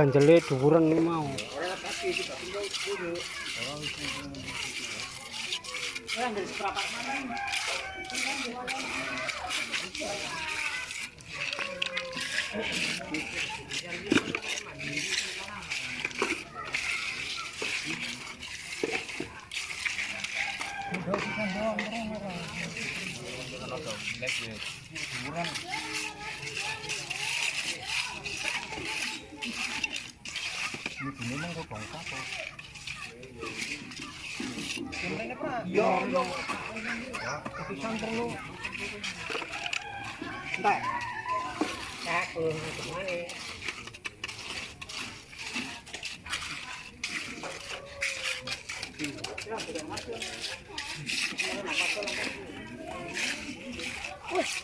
ganjele dhuwuren iki mau. Ini bunyi nang kok bangsa apa? Gimana, Pak? Yo, Ya, tapi santer lu. Entar. Cak, eh, gimana? Ya, sudah masuk. Ini nak masuk lagi.